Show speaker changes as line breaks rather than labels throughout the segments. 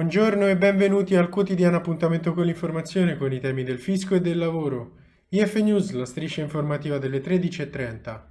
Buongiorno e benvenuti al quotidiano appuntamento con l'informazione con i temi del fisco e del lavoro. IF News, la striscia informativa delle 13.30.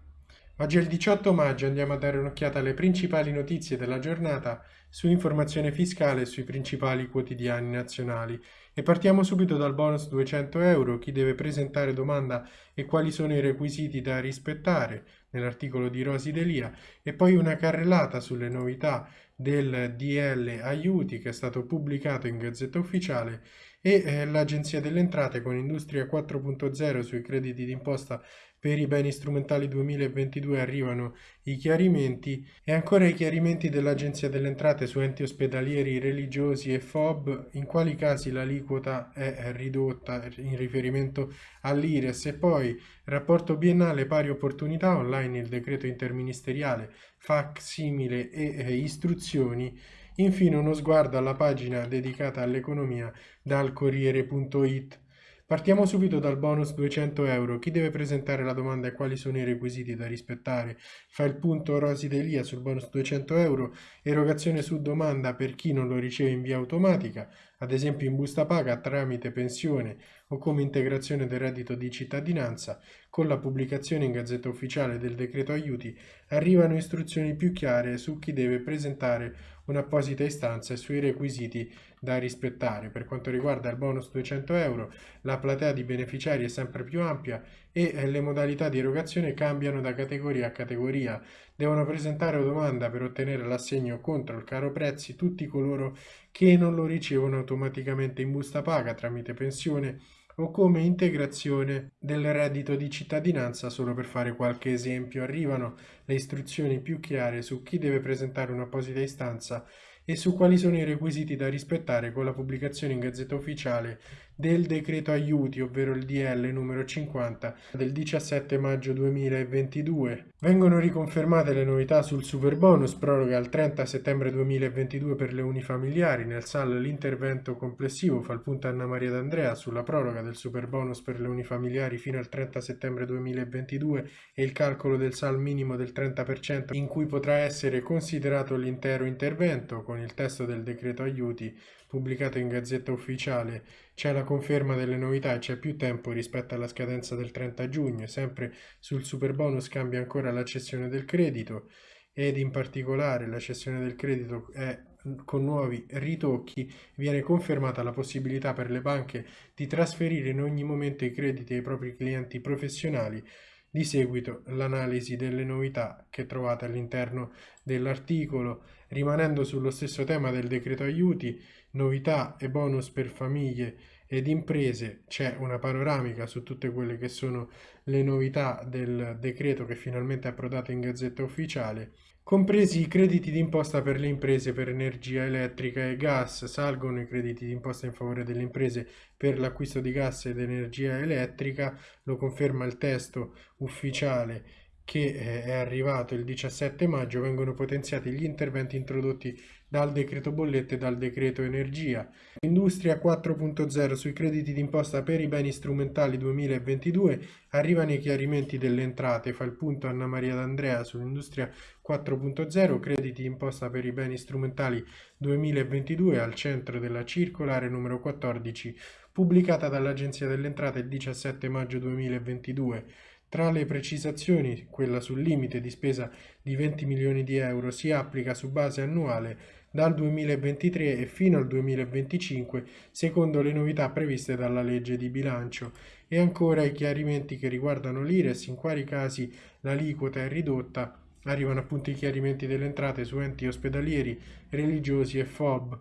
Oggi è il 18 maggio, andiamo a dare un'occhiata alle principali notizie della giornata su informazione fiscale e sui principali quotidiani nazionali. E partiamo subito dal bonus 200 euro, chi deve presentare domanda e quali sono i requisiti da rispettare nell'articolo di Rosi Delia e poi una carrellata sulle novità del DL Aiuti che è stato pubblicato in Gazzetta Ufficiale e eh, l'Agenzia delle Entrate con Industria 4.0 sui crediti d'imposta per i beni strumentali 2022 arrivano i chiarimenti. E ancora i chiarimenti dell'Agenzia delle Entrate su enti ospedalieri religiosi e FOB, in quali casi l'aliquota è ridotta in riferimento all'IRES? E poi rapporto biennale pari opportunità online il decreto interministeriale fac simile e eh, istruzioni Infine uno sguardo alla pagina dedicata all'economia dal Corriere.it. Partiamo subito dal bonus 200 euro. Chi deve presentare la domanda e quali sono i requisiti da rispettare? Fa il punto Rosi Delia sul bonus 200 euro. Erogazione su domanda per chi non lo riceve in via automatica, ad esempio in busta paga tramite pensione o come integrazione del reddito di cittadinanza. Con la pubblicazione in Gazzetta Ufficiale del decreto aiuti arrivano istruzioni più chiare su chi deve presentare un'apposita istanza e sui requisiti da rispettare. Per quanto riguarda il bonus 200 euro, la platea di beneficiari è sempre più ampia e eh, le modalità di erogazione cambiano da categoria a categoria. Devono presentare domanda per ottenere l'assegno contro il caro prezzi tutti coloro che non lo ricevono automaticamente in busta paga tramite pensione o come integrazione del reddito di cittadinanza, solo per fare qualche esempio. Arrivano le istruzioni più chiare su chi deve presentare un'apposita istanza e su quali sono i requisiti da rispettare con la pubblicazione in Gazzetta Ufficiale del decreto aiuti, ovvero il DL numero 50 del 17 maggio 2022. Vengono riconfermate le novità sul super bonus, proroga al 30 settembre 2022 per le unifamiliari, nel SAL l'intervento complessivo fa il punto Anna Maria D'Andrea sulla proroga del super bonus per le unifamiliari fino al 30 settembre 2022 e il calcolo del SAL minimo del 30% in cui potrà essere considerato l'intero intervento con il testo del decreto aiuti pubblicato in Gazzetta Ufficiale, c'è la conferma delle novità e c'è più tempo rispetto alla scadenza del 30 giugno, sempre sul super bonus cambia ancora la cessione del credito ed in particolare la cessione del credito è con nuovi ritocchi. Viene confermata la possibilità per le banche di trasferire in ogni momento i crediti ai propri clienti professionali di seguito l'analisi delle novità che trovate all'interno dell'articolo, rimanendo sullo stesso tema del decreto aiuti, novità e bonus per famiglie ed imprese, c'è una panoramica su tutte quelle che sono le novità del decreto che finalmente è approdato in Gazzetta Ufficiale Compresi i crediti d'imposta per le imprese per energia elettrica e gas, salgono i crediti d'imposta in favore delle imprese per l'acquisto di gas ed energia elettrica, lo conferma il testo ufficiale che eh, è arrivato il 17 maggio, vengono potenziati gli interventi introdotti dal decreto bollette e dal decreto energia. Industria 4.0 sui crediti d'imposta per i beni strumentali 2022 arrivano i chiarimenti delle entrate, fa il punto Anna Maria D'Andrea sull'industria 4.0 crediti d'imposta per i beni strumentali 2022 al centro della circolare numero 14 pubblicata dall'Agenzia delle Entrate il 17 maggio 2022. Tra le precisazioni, quella sul limite di spesa di 20 milioni di euro si applica su base annuale dal 2023 e fino al 2025 secondo le novità previste dalla legge di bilancio. E ancora i chiarimenti che riguardano l'IRES in quali casi l'aliquota è ridotta. Arrivano appunto i chiarimenti delle entrate su enti ospedalieri, religiosi e FOB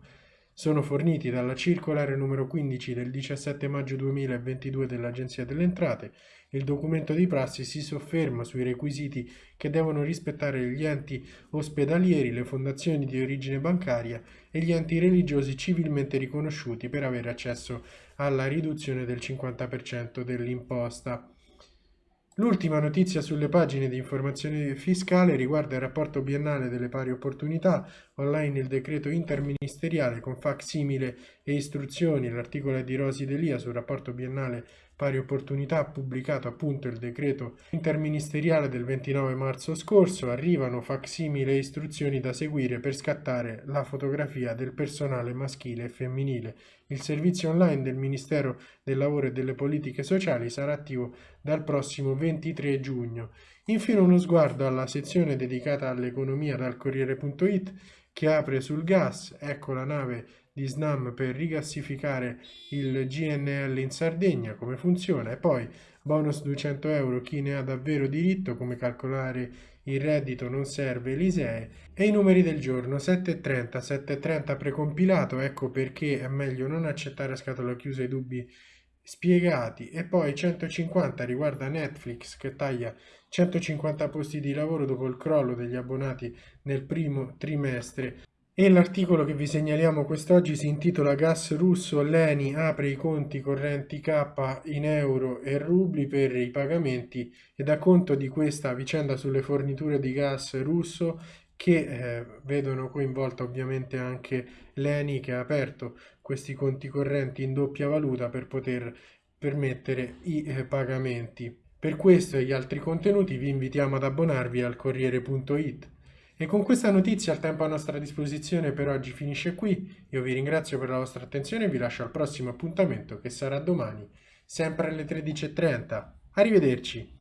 sono forniti dalla circolare numero 15 del 17 maggio 2022 dell'Agenzia delle Entrate. Il documento di prassi si sofferma sui requisiti che devono rispettare gli enti ospedalieri, le fondazioni di origine bancaria e gli enti religiosi civilmente riconosciuti per avere accesso alla riduzione del 50% dell'imposta. L'ultima notizia sulle pagine di informazione fiscale riguarda il rapporto biennale delle pari opportunità, online il decreto interministeriale con fac simile e istruzioni, l'articolo di Rosi Delia sul rapporto biennale Pari Opportunità pubblicato appunto il decreto interministeriale del 29 marzo scorso, arrivano facsimile istruzioni da seguire per scattare la fotografia del personale maschile e femminile. Il servizio online del Ministero del Lavoro e delle Politiche Sociali sarà attivo dal prossimo 23 giugno. Infine uno sguardo alla sezione dedicata all'economia dal Corriere.it che apre sul gas, ecco la nave di Snam per rigassificare il GNL in Sardegna, come funziona, e poi bonus 200 euro, chi ne ha davvero diritto, come calcolare il reddito? Non serve l'ISEE, e i numeri del giorno 7.30, 7.30 precompilato, ecco perché è meglio non accettare a scatola chiusa i dubbi spiegati. E poi 150 riguarda Netflix che taglia 150 posti di lavoro dopo il crollo degli abbonati nel primo trimestre e l'articolo che vi segnaliamo quest'oggi si intitola Gas russo, l'ENI apre i conti correnti K in euro e rubli per i pagamenti e dà conto di questa vicenda sulle forniture di gas russo che eh, vedono coinvolta ovviamente anche l'ENI che ha aperto questi conti correnti in doppia valuta per poter permettere i eh, pagamenti. Per questo e gli altri contenuti vi invitiamo ad abbonarvi al Corriere.it. E con questa notizia il tempo a nostra disposizione per oggi finisce qui. Io vi ringrazio per la vostra attenzione e vi lascio al prossimo appuntamento che sarà domani, sempre alle 13.30. Arrivederci!